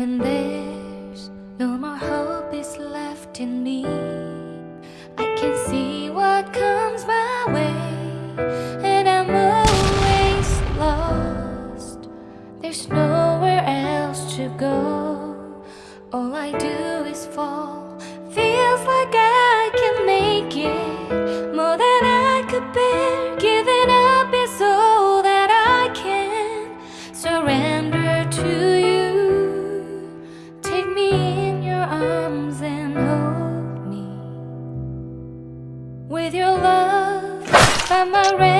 When there's no more hope is left in me I can see what comes my way. And I'm always lost. There's nowhere else to go. With your love, am I ready?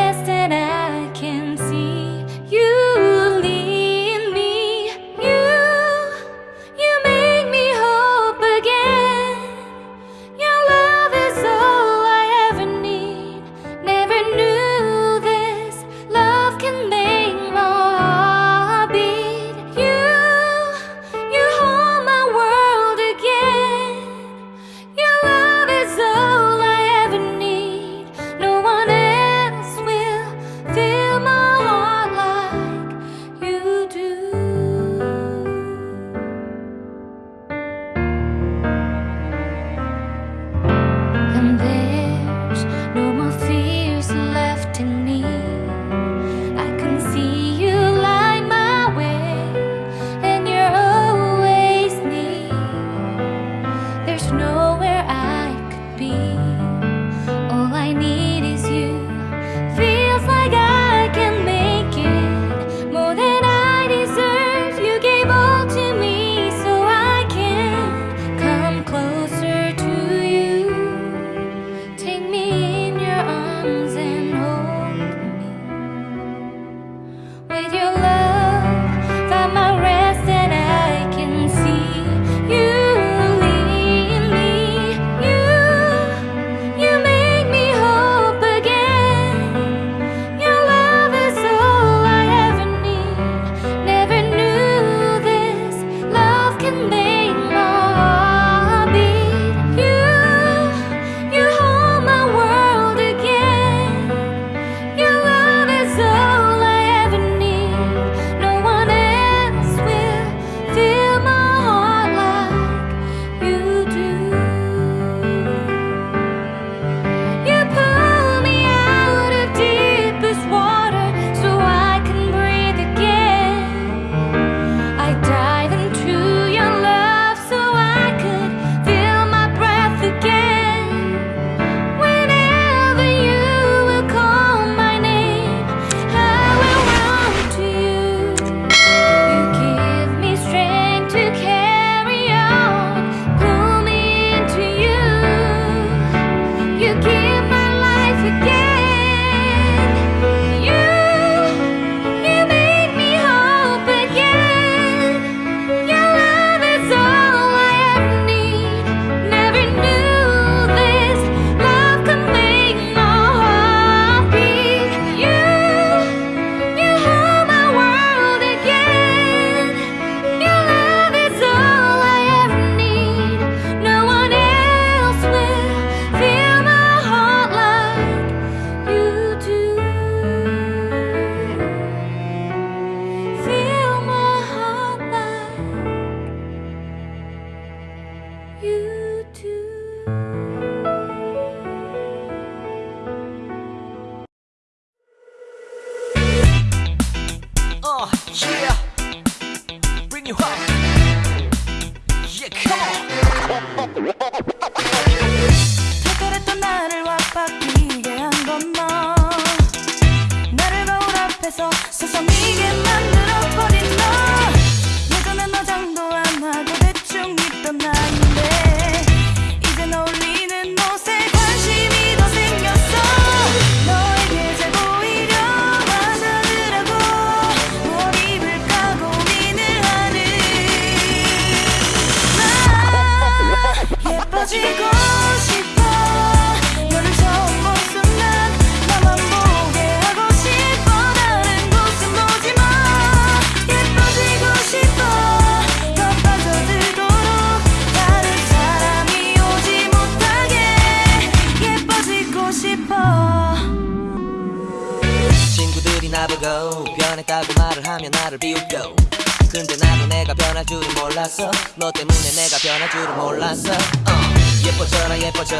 근데 나도 내가 변할 줄은 몰랐어. 너 때문에 내가 변할 줄은 몰랐어. uh. 예뻐져라 예뻐져.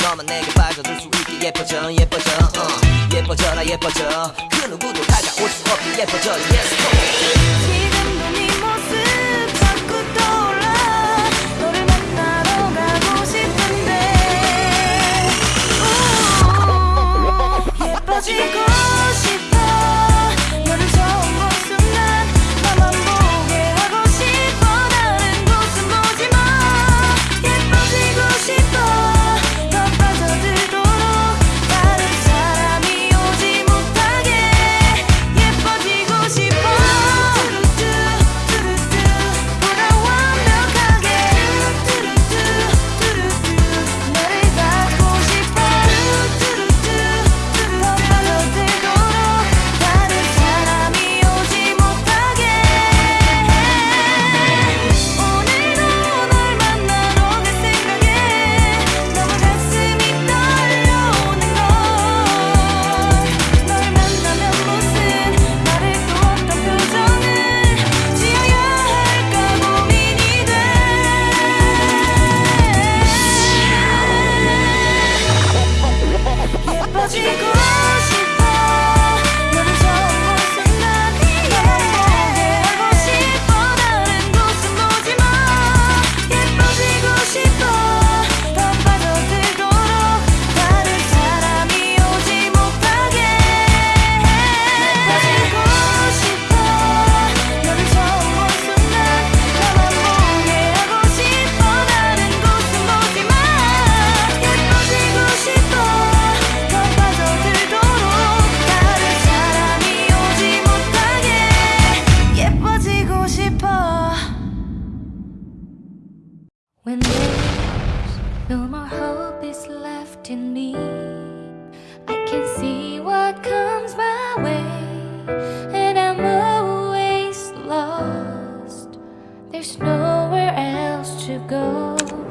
너만 내게 빠져들 수 있게 예뻐져 예뻐져. uh. 예뻐져라 예뻐져. 그 누구도 다가올 수 없게 예뻐져. Yes go. When there's no more hope is left in me I can see what comes my way And I'm always lost. There's nowhere else to go.